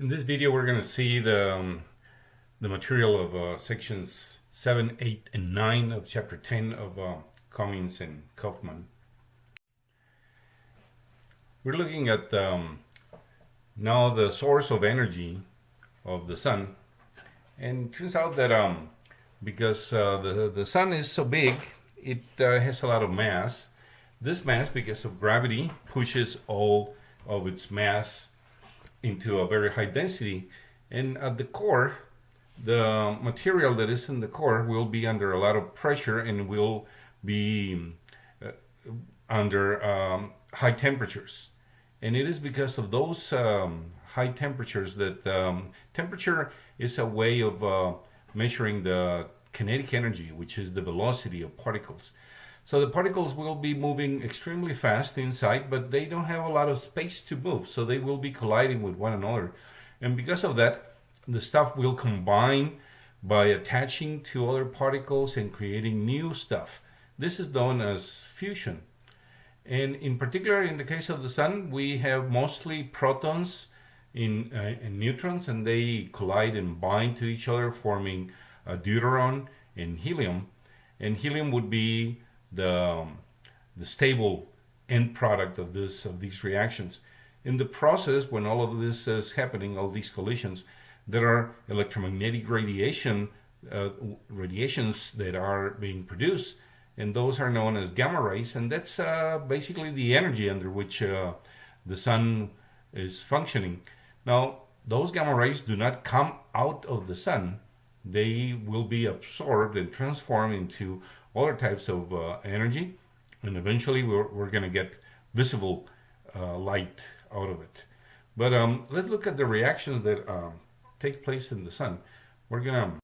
In this video we're going to see the, um, the material of uh, sections 7, 8, and 9 of chapter 10 of uh, Comins and Kaufmann. We're looking at um, now the source of energy of the sun and turns out that um, because uh, the, the sun is so big it uh, has a lot of mass this mass because of gravity pushes all of its mass into a very high density. And at the core the material that is in the core will be under a lot of pressure and will be uh, under um, high temperatures. And it is because of those um, high temperatures that um, temperature is a way of uh, measuring the kinetic energy which is the velocity of particles so the particles will be moving extremely fast inside, but they don't have a lot of space to move. So they will be colliding with one another. And because of that, the stuff will combine by attaching to other particles and creating new stuff. This is known as fusion. And in particular, in the case of the sun, we have mostly protons in, uh, and neutrons, and they collide and bind to each other, forming a deuteron and helium. And helium would be the, um, the stable end product of this of these reactions. In the process, when all of this is happening, all these collisions, there are electromagnetic radiation uh, radiations that are being produced, and those are known as gamma rays, and that's uh, basically the energy under which uh, the sun is functioning. Now, those gamma rays do not come out of the sun. They will be absorbed and transformed into other types of uh, energy and eventually we're, we're going to get visible uh, light out of it. But um, let's look at the reactions that um, take place in the sun. We're going to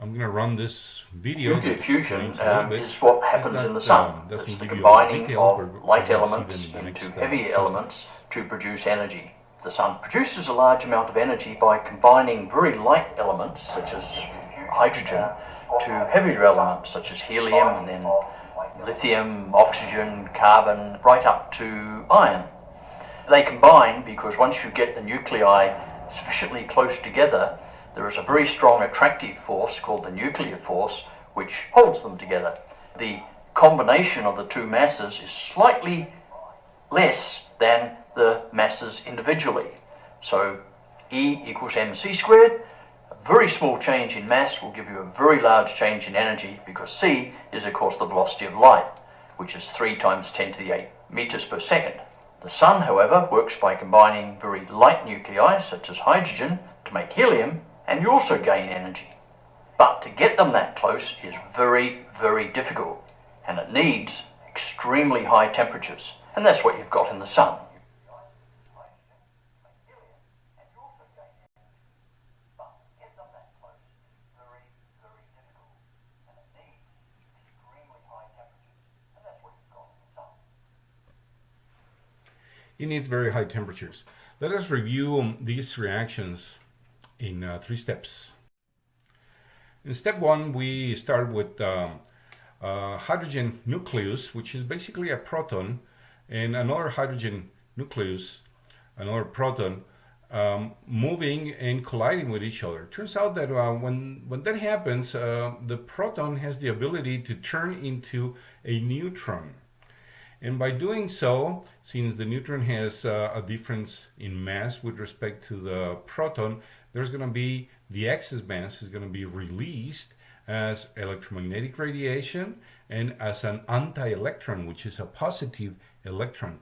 I'm going to run this video. Nuclear fusion um, is what happens not, in the sun. Um, it's the combining of light elements into heavy elements to produce energy. The sun produces a large amount of energy by combining very light elements such as hydrogen to heavier elements such as helium and then lithium, oxygen, carbon, right up to iron. They combine because once you get the nuclei sufficiently close together, there is a very strong attractive force called the nuclear force which holds them together. The combination of the two masses is slightly less than the masses individually. So E equals mc squared, a very small change in mass will give you a very large change in energy because c is of course the velocity of light, which is 3 times 10 to the 8 meters per second. The sun, however, works by combining very light nuclei, such as hydrogen, to make helium, and you also gain energy. But to get them that close is very, very difficult, and it needs extremely high temperatures, and that's what you've got in the sun. It needs very high temperatures. Let us review um, these reactions in uh, three steps. In step one, we start with uh, uh, hydrogen nucleus, which is basically a proton, and another hydrogen nucleus, another proton, um, moving and colliding with each other. Turns out that uh, when, when that happens, uh, the proton has the ability to turn into a neutron. And by doing so, since the neutron has uh, a difference in mass with respect to the proton, there's going to be the excess mass is going to be released as electromagnetic radiation and as an anti-electron, which is a positive electron.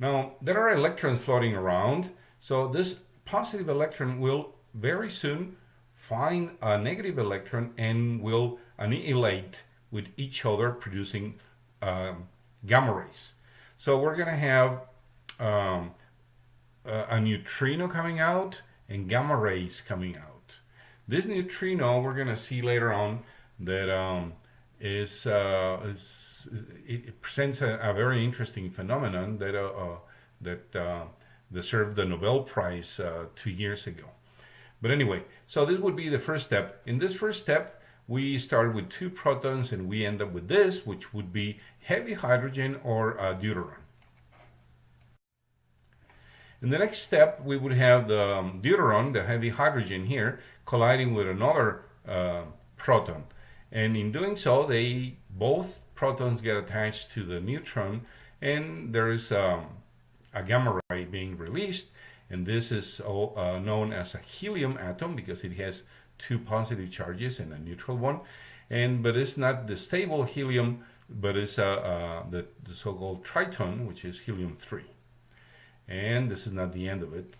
Now, there are electrons floating around, so this positive electron will very soon find a negative electron and will annihilate with each other, producing um, gamma rays. So we're going to have um, a, neutrino coming out and gamma rays coming out. This neutrino we're going to see later on that um, is, uh, is it presents a, a, very interesting phenomenon that uh, uh, that uh, deserved the Nobel Prize uh, two years ago. But anyway, so this would be the first step. In this first step, we start with two protons and we end up with this, which would be heavy hydrogen or uh, deuteron. In the next step, we would have the um, deuteron, the heavy hydrogen here, colliding with another uh, proton. And in doing so, they both protons get attached to the neutron, and there is um, a gamma ray being released. And this is all, uh, known as a helium atom because it has two positive charges and a neutral one. And but it's not the stable helium, but it's uh, uh, the, the so-called triton, which is helium 3. And this is not the end of it.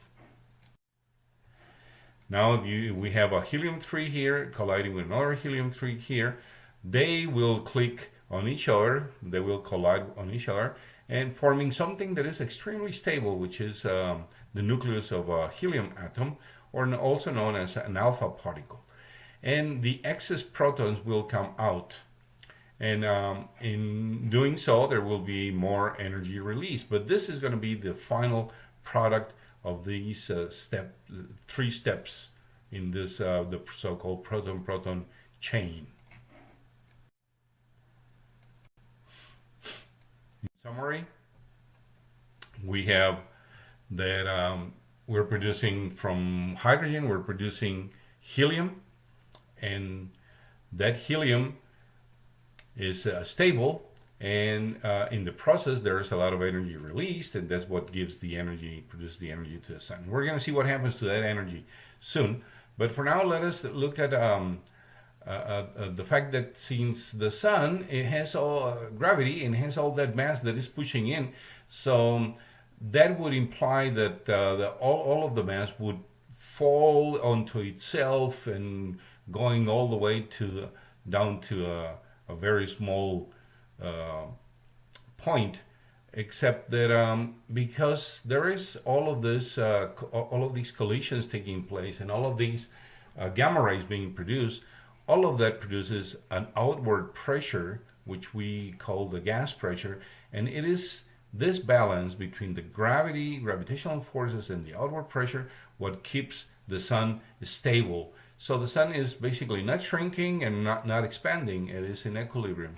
Now you, we have a helium-3 here colliding with another helium-3 here. They will click on each other, they will collide on each other, and forming something that is extremely stable, which is um, the nucleus of a helium atom, or also known as an alpha particle. And the excess protons will come out. And um, in doing so, there will be more energy released. But this is going to be the final product of these uh, step three steps in this uh, the so-called proton-proton chain. In summary, we have that um, we're producing from hydrogen, we're producing helium, and that helium is uh, stable and uh, in the process there's a lot of energy released and that's what gives the energy produces the energy to the sun. We're going to see what happens to that energy soon but for now let us look at um, uh, uh, uh the fact that since the sun it has all uh, gravity and has all that mass that is pushing in so um, that would imply that uh, the, all, all of the mass would fall onto itself and going all the way to down to a, a very small uh, point except that um, because there is all of this, uh, all of these collisions taking place and all of these uh, gamma rays being produced, all of that produces an outward pressure, which we call the gas pressure, and it is this balance between the gravity, gravitational forces, and the outward pressure what keeps the sun stable. So the sun is basically not shrinking and not, not expanding, it is in equilibrium.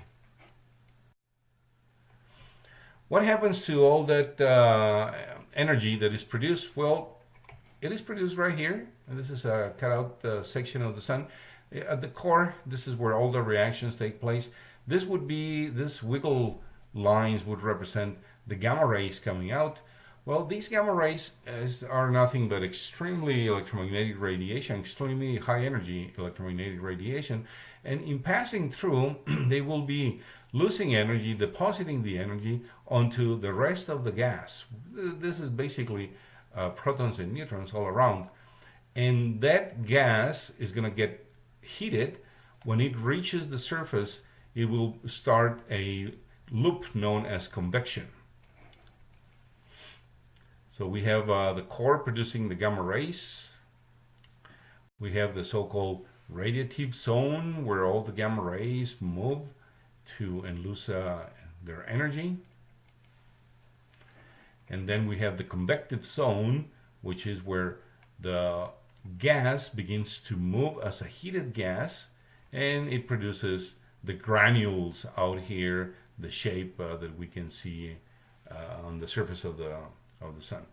What happens to all that uh, energy that is produced? Well, it is produced right here. And this is a cutout uh, section of the sun. At the core, this is where all the reactions take place. This would be, this wiggle lines would represent the gamma rays coming out. Well, these gamma rays is, are nothing but extremely electromagnetic radiation, extremely high energy electromagnetic radiation. And in passing through, they will be losing energy, depositing the energy onto the rest of the gas. This is basically uh, protons and neutrons all around. And that gas is going to get heated. When it reaches the surface, it will start a loop known as convection. So we have uh, the core producing the gamma rays. We have the so-called radiative zone where all the gamma rays move to and lose uh, their energy. And then we have the convective zone, which is where the gas begins to move as a heated gas and it produces the granules out here, the shape uh, that we can see uh, on the surface of the, of the sun.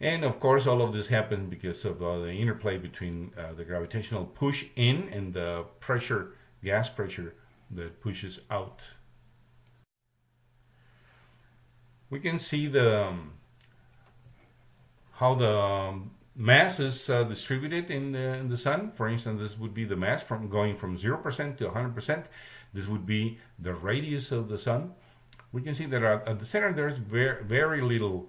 And of course, all of this happens because of uh, the interplay between uh, the gravitational push in and the pressure, gas pressure that pushes out. We can see the um, how the um, mass is uh, distributed in the, in the sun. For instance, this would be the mass from going from 0% to 100%. This would be the radius of the sun. We can see that at the center there's very, very little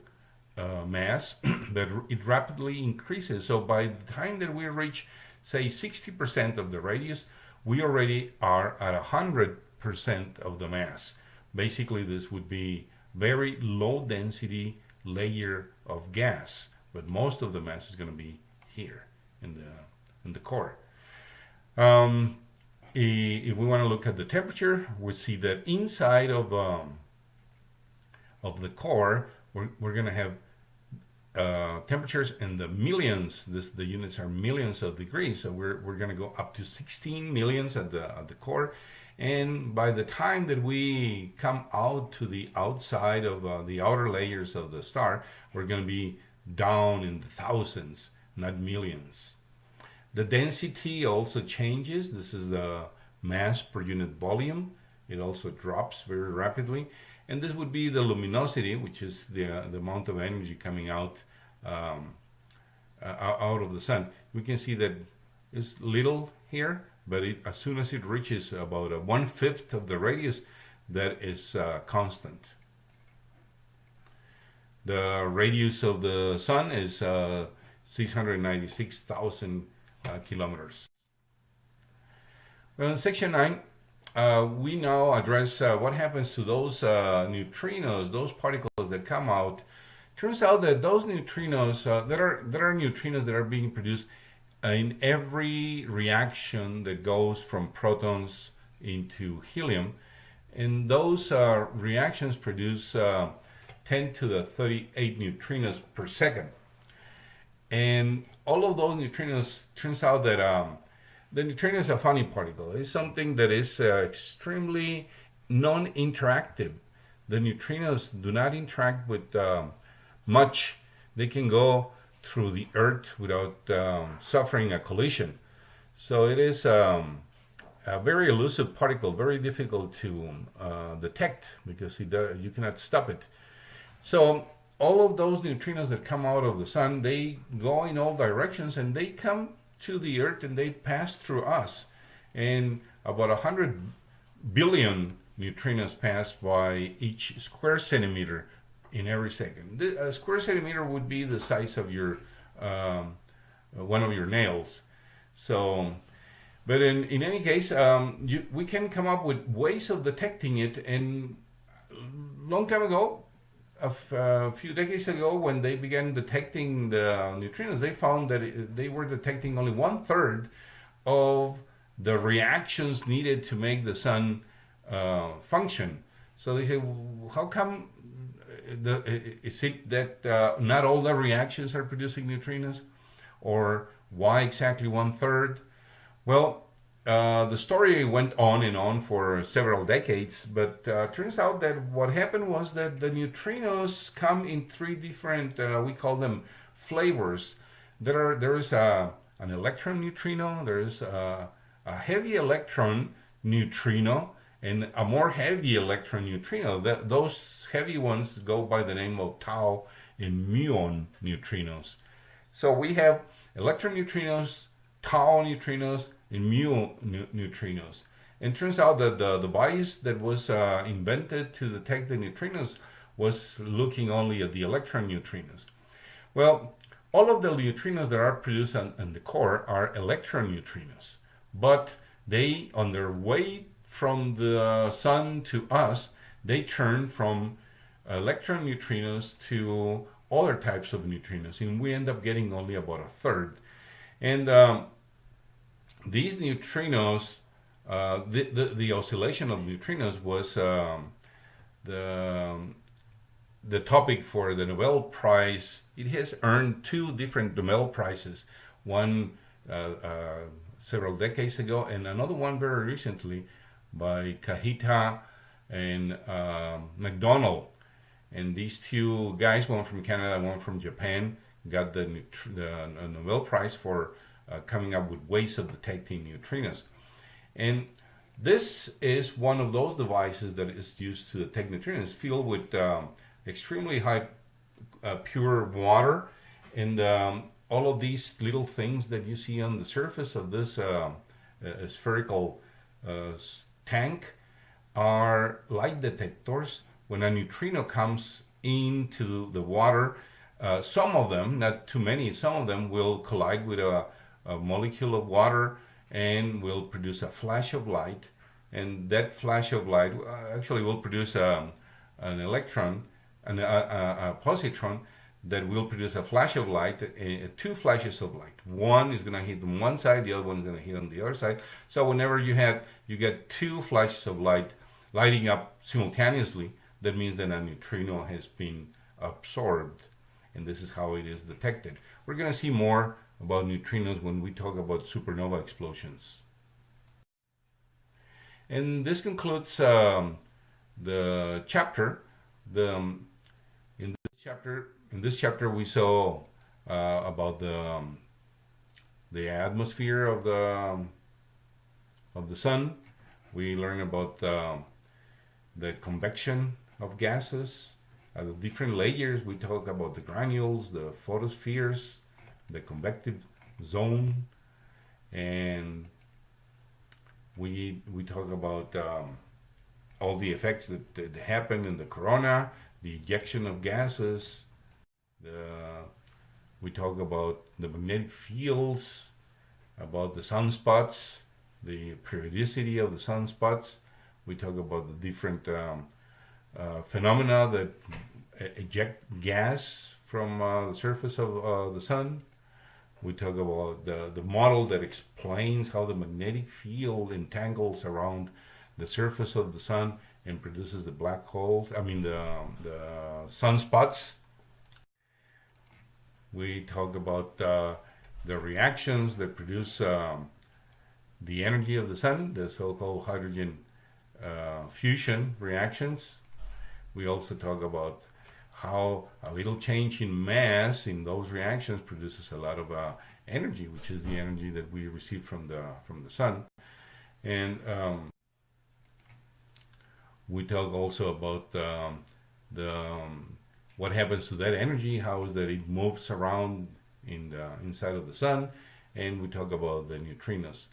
uh, mass, but it rapidly increases. So by the time that we reach, say, 60% of the radius, we already are at 100% of the mass. Basically, this would be very low density layer of gas, but most of the mass is going to be here in the in the core. Um, if we want to look at the temperature, we see that inside of um, of the core, we're, we're going to have uh, temperatures in the millions. This, the units are millions of degrees, so we're, we're going to go up to 16 millions at the, at the core. And by the time that we come out to the outside of uh, the outer layers of the star, we're going to be down in the thousands, not millions. The density also changes. This is the mass per unit volume. It also drops very rapidly. And this would be the luminosity, which is the, the amount of energy coming out um, uh, out of the sun. We can see that it's little here, but it, as soon as it reaches about a one-fifth of the radius, that is uh, constant. The radius of the sun is uh, 696,000 uh, kilometers. Well, in section 9, uh, we now address uh, what happens to those neutrinos, those particles that come out. Turns out that those neutrinos, uh, there are there are neutrinos that are being produced in every reaction that goes from protons into helium, and those uh, reactions produce 10 to the 38 neutrinos per second. And all of those neutrinos turns out that um, the neutrino is a funny particle. It's something that is uh, extremely non-interactive. The neutrinos do not interact with um, much. They can go through the Earth without um, suffering a collision. So it is um, a very elusive particle, very difficult to uh, detect because does, you cannot stop it. So all of those neutrinos that come out of the sun, they go in all directions and they come to the earth and they pass through us. And about 100 billion neutrinos pass by each square centimeter in every second. a square centimeter would be the size of your um, one of your nails. So, but in, in any case, um, you, we can come up with ways of detecting it. And long time ago, a, few decades ago, when they began detecting the neutrinos, they found that it, they were detecting only one third of the reactions needed to make the sun uh, function. So they said, how come the, is it that uh, not all the reactions are producing neutrinos? Or why exactly one third? Well, uh, the story went on and on for several decades, but uh, turns out that what happened was that the neutrinos come in three different, uh, we call them flavors. There are there is a an electron neutrino, there is a, a heavy electron neutrino, and a more heavy electron neutrino. That, those heavy ones go by the name of tau and muon neutrinos. So we have electron neutrinos, tau neutrinos, and mu neutrinos. And turns out that the device that was uh, invented to detect the neutrinos was looking only at the electron neutrinos. Well, all of the neutrinos that are produced on the core are electron neutrinos, but they, on their way from the sun to us, they turn from electron neutrinos to other types of neutrinos, and we end up getting only about a third. And um, these neutrinos, uh, the, the, the, oscillation of neutrinos was um, the, um, the topic for the Nobel Prize. It has earned two different Nobel Prizes, one uh, uh, several decades ago and another one very recently by Kajita and um, McDonald. And these two guys, one from Canada, one from Japan, got the, the Nobel Prize for uh, coming up with ways of detecting neutrinos. And this is one of those devices that is used to detect neutrinos filled with um, extremely high uh, pure water and um, all of these little things that you see on the surface of this uh, uh spherical uh, tank are light detectors. When a neutrino comes into the water uh, some of them not too many some of them will collide with a a molecule of water and will produce a flash of light. And that flash of light uh, actually will produce a, um, an electron and a, a, a, positron that will produce a flash of light, uh, two flashes of light. One is going to hit on one side, the other one is going to hit on the other side. So whenever you have, you get two flashes of light lighting up simultaneously, that means that a neutrino has been absorbed. And this is how it is detected. We're going to see more about neutrinos when we talk about supernova explosions. And this concludes um, the chapter. The, um, in this chapter, in this chapter we saw uh, about the um, the atmosphere of the um, of the sun. We learned about uh, the convection of gases, uh, the different layers. We talk about the granules, the photospheres, the convective zone, and we we talk about um, all the effects that, that happen in the corona, the ejection of gases, the we talk about the magnetic fields, about the sunspots, the periodicity of the sunspots. We talk about the different um, uh, phenomena that eject gas from uh, the surface of uh, the sun. We talk about the, the model that explains how the magnetic field entangles around the surface of the sun and produces the black holes, I mean the, the sunspots. We talk about uh, the reactions that produce um, the energy of the sun, the so-called hydrogen uh, fusion reactions. We also talk about how a little change in mass in those reactions produces a lot of uh, energy, which is the energy that we receive from the from the sun. And um, we talk also about um, the um, what happens to that energy, how is that it moves around in the inside of the sun, and we talk about the neutrinos.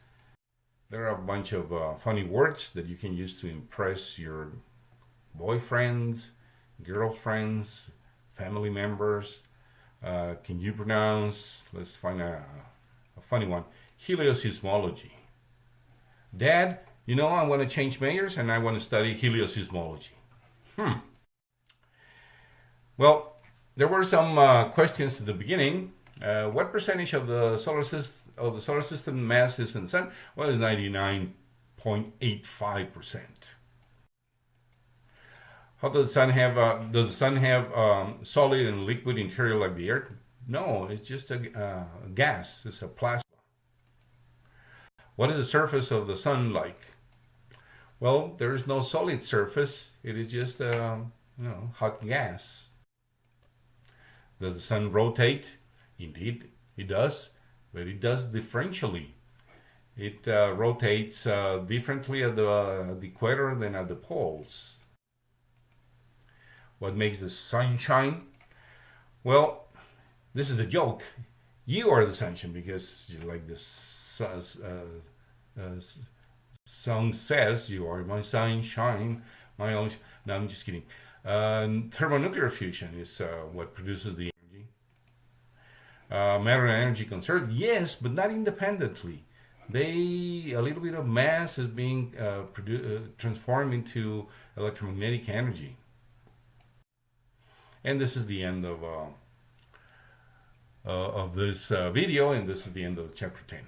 There are a bunch of uh, funny words that you can use to impress your boyfriends, girlfriends, family members. Uh, can you pronounce, let's find a, a funny one, helioseismology. Dad, you know I want to change majors and I want to study helioseismology. Hmm. Well, there were some uh, questions at the beginning. Uh, what percentage of the solar system of the solar system mass is in the sun? Well, it's 99.85 percent. How does the sun have? Uh, does the sun have um, solid and liquid interior like the Earth? No, it's just a uh, gas. It's a plasma. What is the surface of the sun like? Well, there is no solid surface. It is just a um, you know hot gas. Does the sun rotate? Indeed, it does, but it does differentially. It uh, rotates uh, differently at the, uh, the equator than at the poles. What makes the sun shine? Well, this is the joke. You are the sunshine because, like the uh, uh, song says, you are my sunshine, my only. No, I'm just kidding. Uh, thermonuclear fusion is uh, what produces the energy. Uh, matter and energy conserved, yes, but not independently. They a little bit of mass is being uh, uh, transformed into electromagnetic energy. And this is the end of uh, of this video, and this is the end of chapter 10.